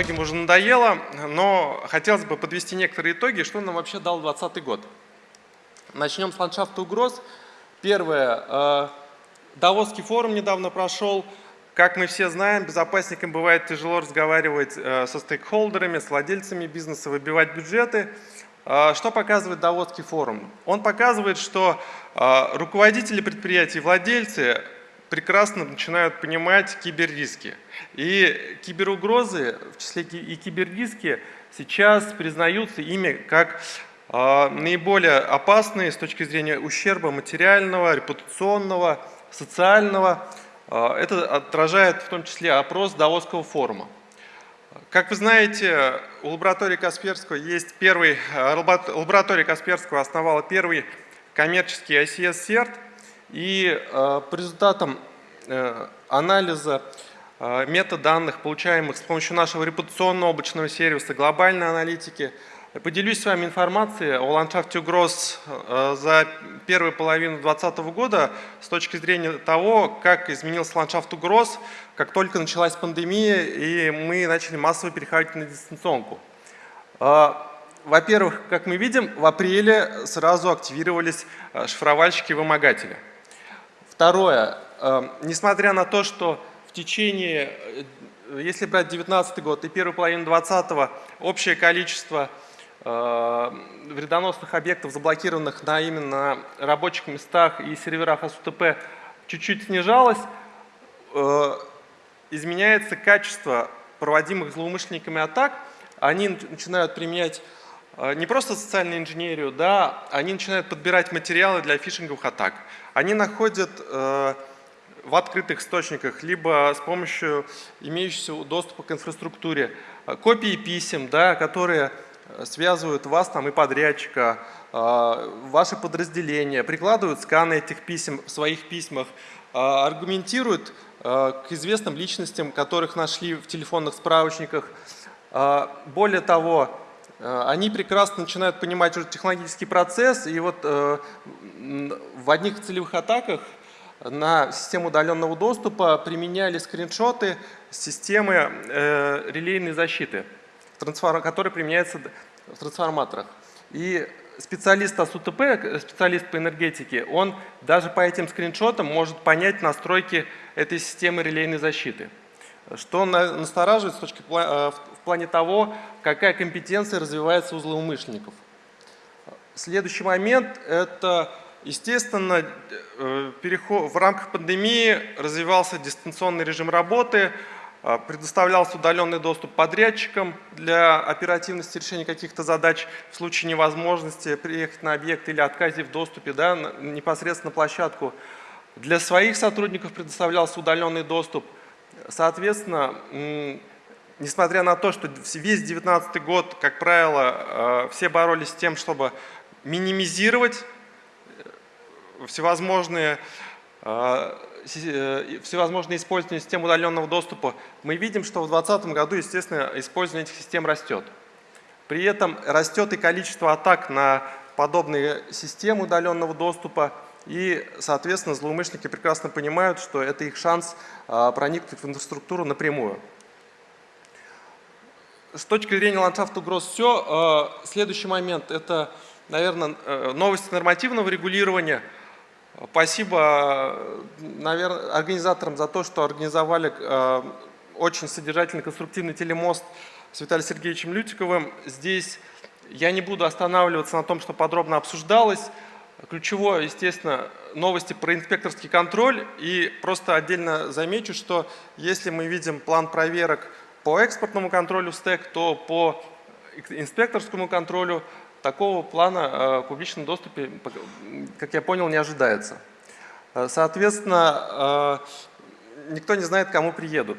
многим уже надоело, но хотелось бы подвести некоторые итоги, что нам вообще дал 2020 год. Начнем с ландшафта угроз. Первое. Э, Давосский форум недавно прошел. Как мы все знаем, безопасникам бывает тяжело разговаривать э, со стейкхолдерами, с владельцами бизнеса, выбивать бюджеты. Э, что показывает Давосский форум? Он показывает, что руководители предприятий, владельцы прекрасно начинают понимать киберриски. И киберугрозы, в числе и киберриски, сейчас признаются ими как наиболее опасные с точки зрения ущерба материального, репутационного, социального. А, это отражает в том числе опрос Давосского форума. Как вы знаете, у лаборатории Касперского есть первый, а, лаборатория Касперского основала первый коммерческий ICS-серт, и а, по результатам анализа метаданных, получаемых с помощью нашего репутационного облачного сервиса, глобальной аналитики, Поделюсь с вами информацией о ландшафте угроз э, за первую половину 2020 года с точки зрения того, как изменился ландшафт угроз, как только началась пандемия и мы начали массово переходить на дистанционку. Э, во-первых, как мы видим, в апреле сразу активировались э, шифровальщики-вымогатели. Второе, несмотря на то, что в течение, если брать 2019 год и первую половину 2020, общее количество Э, вредоносных объектов, заблокированных на именно рабочих местах и серверах АСУТП, чуть-чуть снижалось, э, изменяется качество проводимых злоумышленниками атак, они начинают применять э, не просто социальную инженерию, да, они начинают подбирать материалы для фишинговых атак. Они находят в открытых источниках, либо с помощью имеющегося доступа к инфраструктуре копии писем, да, которые связывают вас там и подрядчика, а, ваши подразделения, прикладывают сканы этих писем в своих письмах, аргументируют к известным личностям, которых нашли в телефонных справочниках. Более того, они прекрасно начинают понимать уже технологический процесс, и вот э, в одних целевых атаках на систему удаленного доступа применяли скриншоты системы э, релейной защиты который применяется в трансформаторах. И специалист АСУТП, специалист по энергетике, он даже по этим скриншотам может понять настройки этой системы релейной защиты. Что настораживает с точки, э, в плане того, какая компетенция развивается у злоумышленников. Следующий момент – это, естественно, э, в рамках пандемии развивался дистанционный режим работы, а, предоставлялся удаленный доступ подрядчикам для оперативности решения каких-то задач в случае невозможности приехать на объект или отказе в доступе да, непосредственно на площадку. Для своих сотрудников предоставлялся удаленный доступ. Соответственно, несмотря на то, что весь 2019 год, как правило, а, все боролись с тем, чтобы минимизировать э, всевозможные а, Э, всевозможные использования систем удаленного доступа, мы видим, что в 2020 году, естественно, использование этих систем растет. При этом растет и количество атак на подобные системы удаленного доступа, и, соответственно, злоумышленники прекрасно понимают, что это их шанс а, проникнуть в инфраструктуру напрямую. С точки зрения ландшафта угроз все. А, следующий момент – это, наверное, э, новости нормативного регулирования – Спасибо, наверное, организаторам за то, что организовали э, очень содержательный конструктивный телемост с Виталием Сергеевичем Лютиковым. Здесь я не буду останавливаться на том, что подробно обсуждалось. Ключевое, естественно, новости про инспекторский контроль. И просто отдельно замечу, что если мы видим план проверок по экспортному контролю СТЭК, то по инспекторскому контролю такого плана э, в публичном доступе, как я понял, не ожидается. Э, соответственно, э, никто не знает, кому приедут.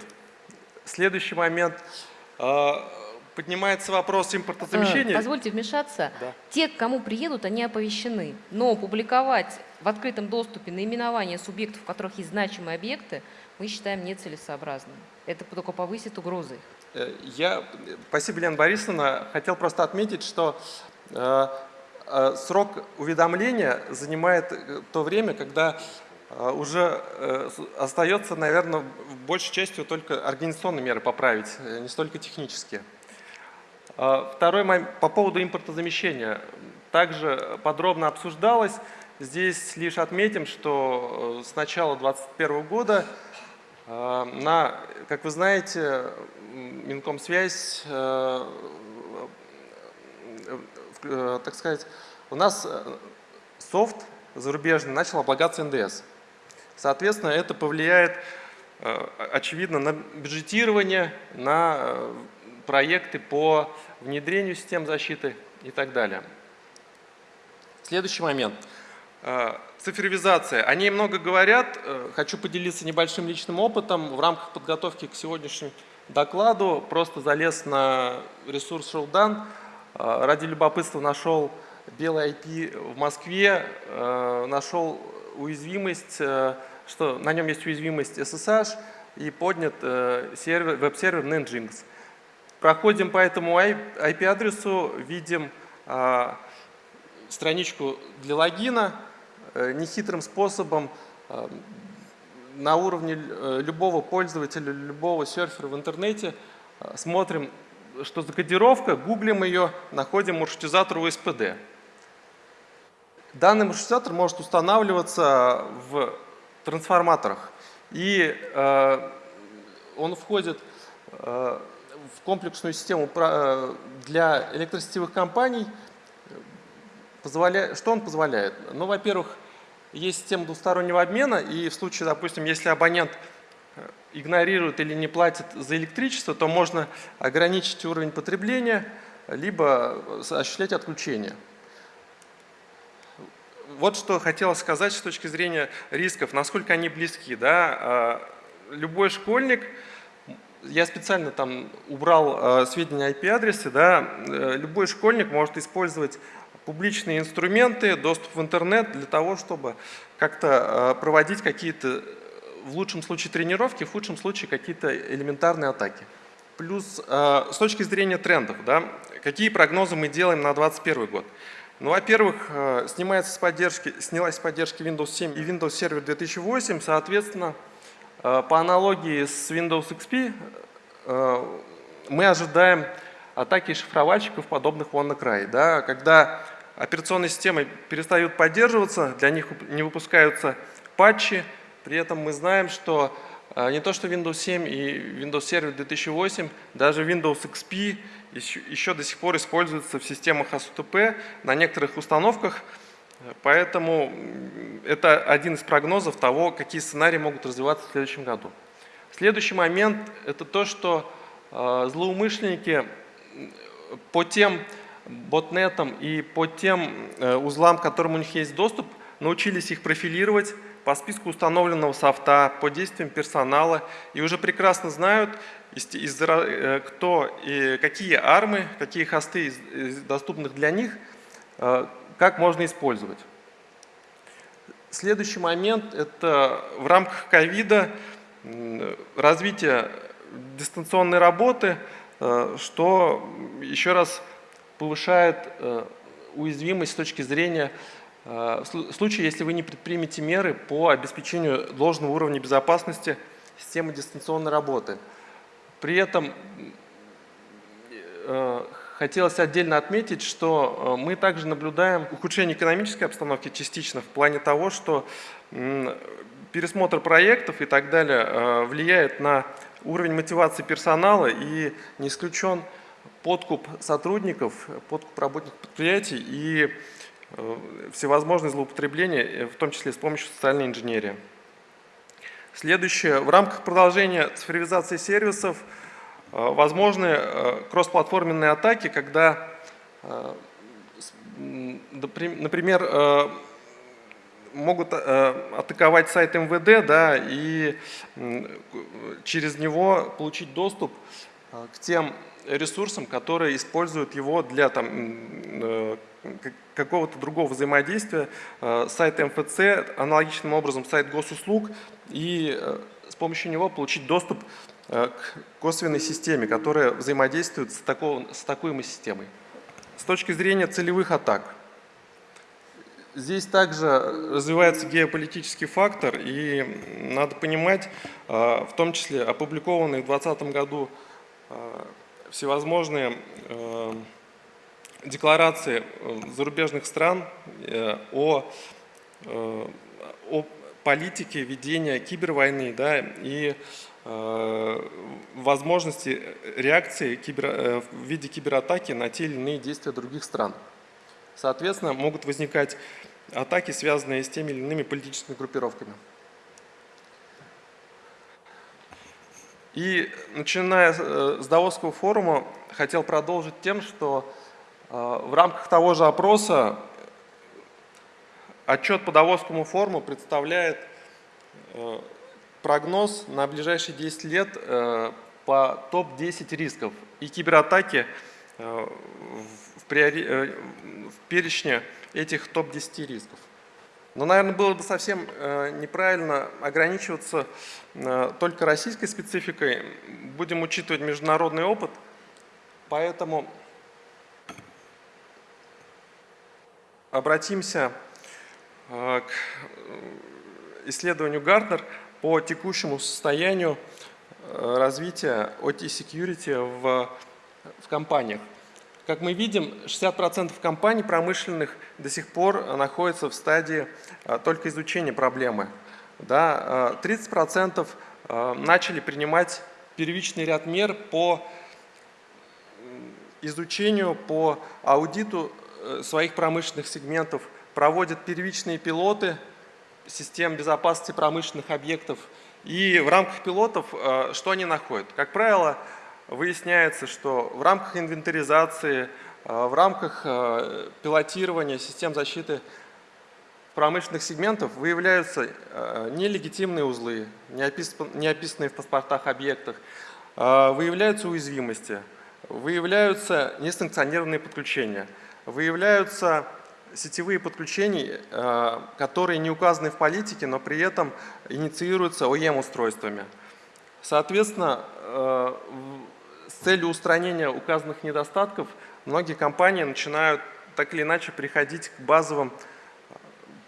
Следующий момент. Поднимается вопрос импортозамещения. Позвольте вмешаться. Да. Те, к кому приедут, они оповещены. Но публиковать в открытом доступе наименование субъектов, у которых есть значимые объекты, мы считаем нецелесообразным. Это только повысит угрозы. Я, спасибо, Лена Борисовна, хотел просто отметить, что срок уведомления занимает э, то время, когда уже остается, наверное, большей частью только организационные меры поправить, не столько технические. Второй момент по поводу импортозамещения. Также подробно обсуждалось. Здесь лишь отметим, что с начала 2021 года на, как вы знаете, Минкомсвязь, так сказать, у нас софт зарубежный начал облагаться НДС. Соответственно, это повлияет, э, очевидно, на бюджетирование, на э, проекты по внедрению систем защиты и так далее. Следующий момент. Э, цифровизация. О ней много говорят. Хочу поделиться небольшим личным опытом. В рамках подготовки к сегодняшнему докладу просто залез на ресурс Showdown. Ради любопытства нашел белый IP в Москве, э, нашел уязвимость, э, что на нем есть уязвимость SSH и поднят э, сервер, веб-сервер Nginx. Проходим по этому IP-адресу, видим страничку для логина, нехитрым способом на уровне любого пользователя, любого серфера в интернете смотрим, что за кодировка, гуглим ее, находим маршрутизатор USPD. Данный маршрутизатор может устанавливаться в трансформаторах. И э, он входит э, в комплексную систему э, для электросетевых компаний. Позволя... Что он позволяет? Ну, во-первых, есть система двустороннего обмена, и в случае, допустим, если абонент игнорирует или не платит за электричество, то можно ограничить уровень потребления, либо осуществлять отключение. Вот что хотелось сказать с точки зрения рисков, насколько они близки. Да? А, любой школьник, я специально там убрал а, сведения IP-адресы, да? Э, любой школьник может использовать публичные инструменты, доступ в интернет для того, чтобы как-то а, проводить какие-то, в лучшем случае тренировки, в худшем случае какие-то элементарные атаки. Плюс с точки зрения трендов, да, какие прогнозы мы делаем на 2021 год. Ну, во-первых, э, снимается с поддержки, снялась с поддержки Windows 7 и Windows Server 2008, соответственно, э, по аналогии с Windows XP э, мы ожидаем атаки шифровальщиков, подобных WannaCry. Да, когда операционные системы перестают поддерживаться, для них не выпускаются патчи, при этом мы знаем, что не то что Windows 7 и Windows Server 2008, даже Windows XP еще, еще до сих пор используется в системах АСУТП на некоторых установках, поэтому это один из прогнозов того, какие сценарии могут развиваться в следующем году. Следующий момент – это то, что э, злоумышленники по тем ботнетам и по тем э, узлам, к которым у них есть доступ, научились их профилировать, по списку установленного софта, по действиям персонала и уже прекрасно знают, э, кто и какие армы, какие хосты доступных для них, э, как можно использовать. Следующий момент – это в рамках ковида развитие дистанционной работы, э, что еще раз повышает уязвимость с точки зрения в случае, если вы не предпримете меры по обеспечению должного уровня безопасности системы дистанционной работы. При этом э, хотелось отдельно отметить, что э, мы также наблюдаем ухудшение экономической обстановки частично в плане того, что пересмотр проектов и так далее э, влияет на уровень мотивации персонала и не исключен подкуп сотрудников, подкуп работников предприятий и всевозможные злоупотребления, в том числе с помощью социальной инженерии. Следующее. В рамках продолжения цифровизации сервисов э, возможны э, кроссплатформенные атаки, когда, э, например, могут атаковать сайт МВД да, и через него получить доступ к тем ресурсам, которые используют его для там, какого-то другого взаимодействия. Сайт МФЦ, аналогичным образом сайт госуслуг и э, с помощью него получить доступ э, к косвенной системе, которая взаимодействует с, такого, с атакуемой системой. С точки зрения целевых атак, здесь также развивается геополитический фактор, и надо понимать, в том числе опубликованные в 2020 году всевозможные декларации зарубежных стран о, о политике ведения кибервойны да, и э, возможности реакции кибер, э, в виде кибератаки на те или иные действия других стран. Соответственно, могут возникать атаки, связанные с теми или иными политическими группировками. И начиная э, с Давосского форума, хотел продолжить тем, что э, в рамках того же опроса Отчет по Давосскому форуму представляет э, прогноз на ближайшие 10 лет э, по топ-10 рисков и кибератаки э, в, перечне этих топ-10 рисков. Но, наверное, было бы совсем неправильно ограничиваться только российской спецификой. Будем учитывать международный опыт, поэтому обратимся Э, к э, исследованию Гартнер по текущему состоянию э, развития OT Security в, в компаниях. Как мы видим, 60% компаний промышленных до сих пор находятся в стадии только изучения проблемы. Да, 30% начали принимать первичный ряд мер по изучению, по аудиту своих промышленных сегментов – проводят первичные пилоты систем безопасности промышленных объектов. И в рамках пилотов э, что они находят? Как правило, выясняется, что в рамках инвентаризации, э, в рамках э, пилотирования систем защиты промышленных сегментов выявляются нелегитимные узлы, не описанные в паспортах объектах, выявляются уязвимости, выявляются несанкционированные подключения, выявляются сетевые подключения, э, которые не указаны в политике, но при этом инициируются OEM-устройствами. Соответственно, э, целью устранения указанных недостатков многие компании начинают так или иначе приходить к базовым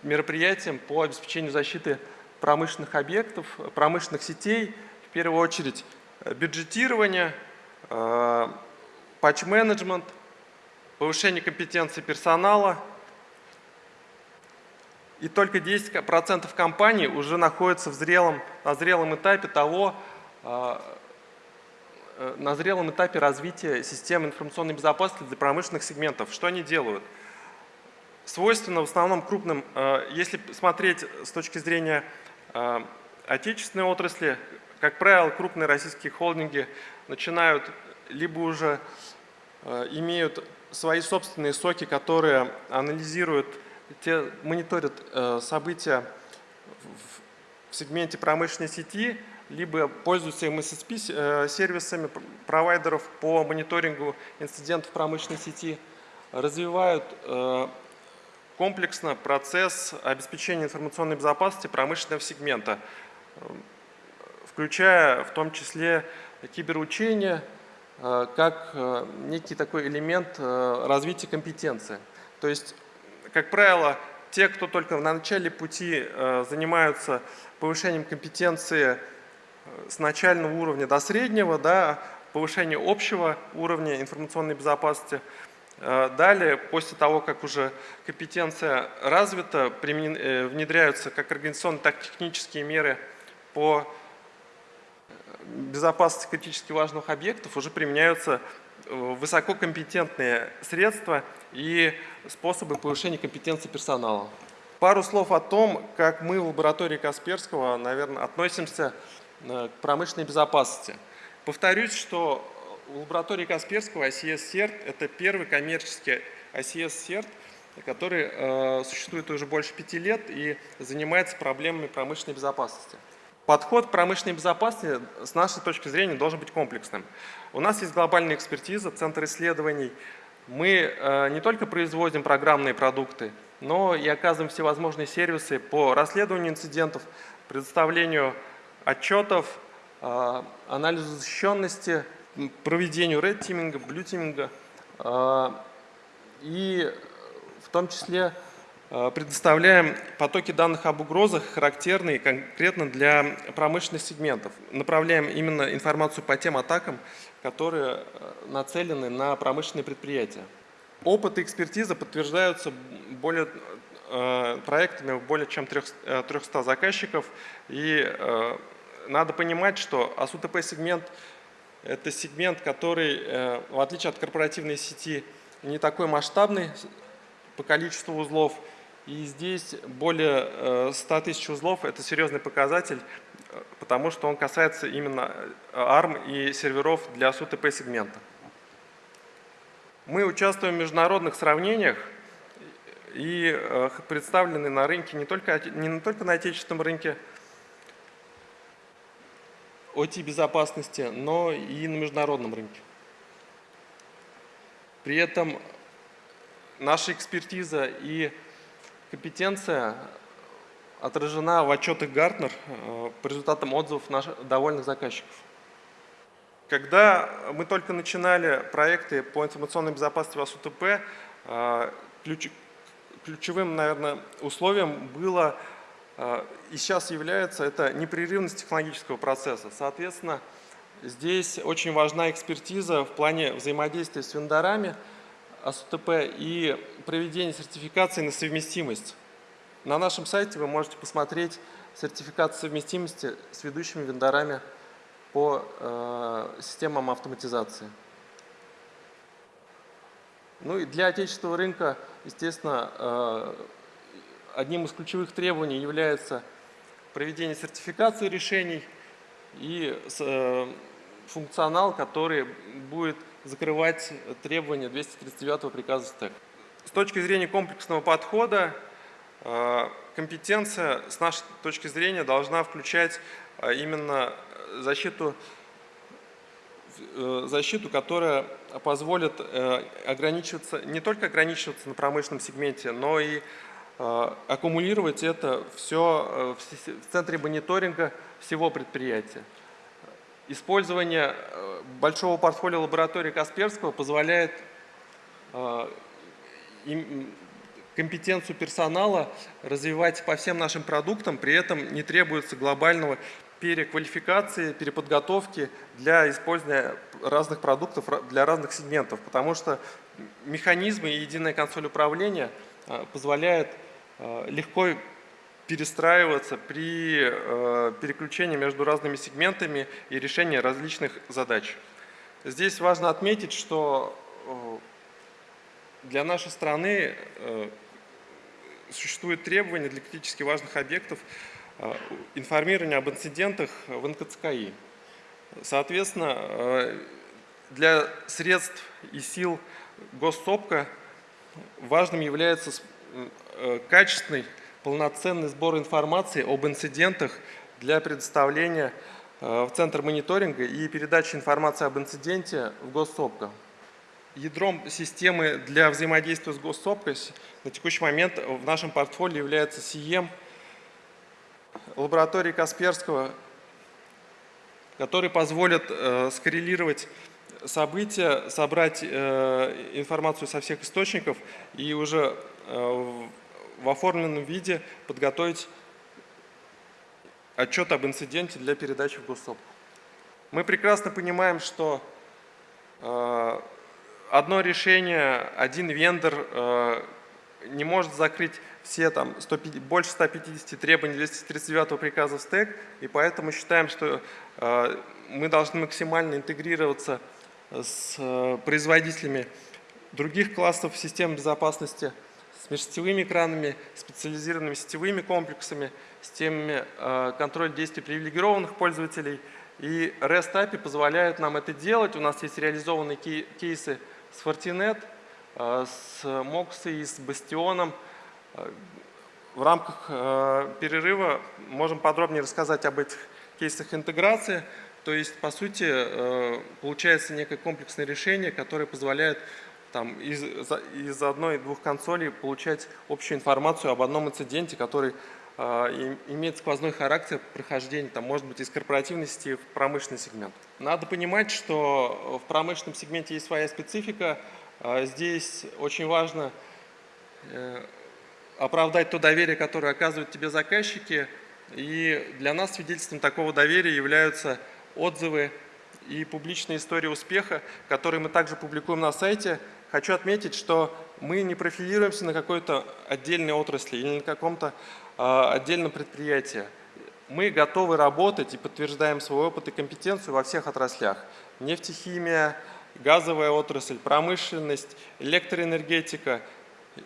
мероприятиям по обеспечению защиты промышленных объектов, промышленных сетей, в первую очередь бюджетирование, э, патч-менеджмент, повышение компетенции персонала – и только 10% компаний уже находятся в зрелом, на зрелом этапе того, э, на зрелом этапе развития системы информационной безопасности для промышленных сегментов. Что они делают? Свойственно в основном крупным, э, если смотреть с точки зрения э, отечественной отрасли, как правило, крупные российские холдинги начинают либо уже имеют свои собственные соки, которые анализируют те мониторят э, события в сегменте промышленной сети, либо пользуются MSSP-сервисами э, провайдеров по мониторингу инцидентов промышленной сети, развивают э, комплексно процесс обеспечения информационной безопасности промышленного сегмента, включая в том числе киберучение, как некий такой элемент развития компетенции. То есть как правило, те, кто только на начале пути э, занимаются повышением компетенции э, с начального уровня до среднего, да, повышение общего уровня информационной безопасности. Э, далее, после того, как уже компетенция развита, внедряются как организационные, так и технические меры по безопасности критически важных объектов, уже применяются высококомпетентные средства и способы повышения компетенции персонала. Пару слов о том, как мы в лаборатории Касперского, наверное, относимся э, к промышленной безопасности. Повторюсь, что в лаборатории Касперского ICS-CERT – это первый коммерческий ICS-CERT, который э, существует уже больше пяти лет и занимается проблемами промышленной безопасности. Подход к промышленной безопасности с нашей точки зрения должен быть комплексным. У нас есть глобальная экспертиза, центр исследований. Мы э, не только производим программные продукты, но и оказываем всевозможные сервисы по расследованию инцидентов, предоставлению отчетов, э, анализу защищенности, проведению red-тиминга, blue-тиминга э, и в том числе э, предоставляем потоки данных об угрозах, характерные конкретно для промышленных сегментов. Направляем именно информацию по тем атакам, которые нацелены на промышленные предприятия. Опыт и экспертиза подтверждаются более, проектами более чем 300 заказчиков. И надо понимать, что АСУТП-сегмент – это сегмент, который, в отличие от корпоративной сети, не такой масштабный по количеству узлов. И здесь более 100 тысяч узлов – это серьезный показатель, потому что он касается именно ARM и серверов для SUTP-сегмента. Мы участвуем в международных сравнениях и э, представлены на рынке не только, не только на отечественном рынке OT-безопасности, но и на международном рынке. При этом наша экспертиза и компетенция отражена в отчетах Гартнер э, по результатам отзывов наших довольных заказчиков. Когда мы только начинали проекты по информационной безопасности в АСУТП, э, ключ, ключевым, наверное, условием было э, и сейчас является это непрерывность технологического процесса. Соответственно, здесь очень важна экспертиза в плане взаимодействия с вендорами АСУТП и проведения сертификации на совместимость. На нашем сайте вы можете посмотреть сертификат совместимости с ведущими вендорами по э, системам автоматизации. Ну и для отечественного рынка, естественно, э, одним из ключевых требований является проведение сертификации решений и э, функционал, который будет закрывать требования 239 приказа СТЭК. С точки зрения комплексного подхода, Э, компетенция, с нашей точки зрения, должна включать именно защиту, защиту, которая позволит ограничиваться, не только ограничиваться на промышленном сегменте, но и аккумулировать это все в центре мониторинга всего предприятия. Использование большого портфолио лаборатории Касперского позволяет компетенцию персонала развивать по всем нашим продуктам, при этом не требуется глобального переквалификации, переподготовки для использования разных продуктов для разных сегментов, потому что механизмы и единая консоль управления а, позволяют а, легко перестраиваться при а, переключении между разными сегментами и решении различных задач. Здесь важно отметить, что для нашей страны существует требование для критически важных объектов э, информирования об инцидентах в НКЦКИ. Соответственно, э, для средств и сил госсопка важным является э, качественный, полноценный сбор информации об инцидентах для предоставления в Центр мониторинга и передачи информации об инциденте в госсопка. Ядром системы для взаимодействия с госсопкой на текущий момент в нашем портфолио является СИЕМ лаборатории Касперского, который позволит э, скоррелировать события, собрать э, информацию со всех источников и уже э, в оформленном виде подготовить отчет об инциденте для передачи в госсопку. Мы прекрасно понимаем, что э, одно решение, один вендор э, не может закрыть все там 100, больше 150 требований 239 приказа в стек, и поэтому считаем, что э, мы должны максимально интегрироваться с э, производителями других классов систем безопасности, с межсетевыми экранами, специализированными сетевыми комплексами, системами контроля действий привилегированных пользователей. И REST API позволяет нам это делать. У нас есть реализованные кейсы с Fortinet, э, с Mox и с Бастионом. Э, в рамках э, перерыва можем подробнее рассказать об этих кейсах интеграции. То есть, по сути, получается некое комплексное решение, которое позволяет там, из, из одной-двух консолей получать общую информацию об одном инциденте, который э, имеет сквозной характер прохождения, там, может быть, из корпоративной сети в промышленный сегмент. Надо понимать, что в промышленном сегменте есть своя специфика. Здесь очень важно э, оправдать то доверие, которое оказывают тебе заказчики. И для нас свидетельством такого доверия являются отзывы и публичные истории успеха, которые мы также публикуем на сайте. Хочу отметить, что мы не профилируемся на какой-то отдельной отрасли или на каком-то э, отдельном предприятии. Мы готовы работать и подтверждаем свой опыт и компетенцию во всех отраслях. Нефтехимия, газовая отрасль, промышленность, электроэнергетика,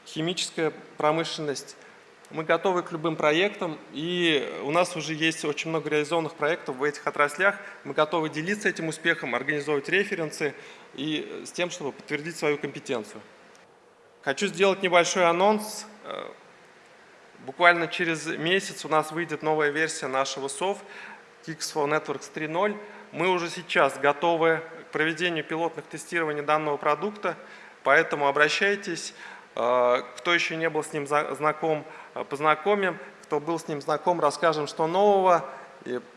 химическая промышленность. Мы готовы к любым проектам, и у нас уже есть очень много реализованных проектов в этих отраслях. Мы готовы делиться этим успехом, организовывать референсы и с тем, чтобы подтвердить свою компетенцию. Хочу сделать небольшой анонс. Буквально через месяц у нас выйдет новая версия нашего СОВ Kixflow Networks 3.0. Мы уже сейчас готовы проведению пилотных тестирований данного продукта, поэтому обращайтесь. Кто еще не был с ним знаком, познакомим. Кто был с ним знаком, расскажем, что нового.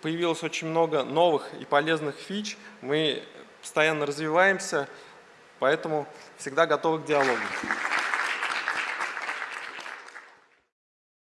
Появилось очень много новых и полезных фич. Мы постоянно развиваемся, поэтому всегда готовы к диалогу.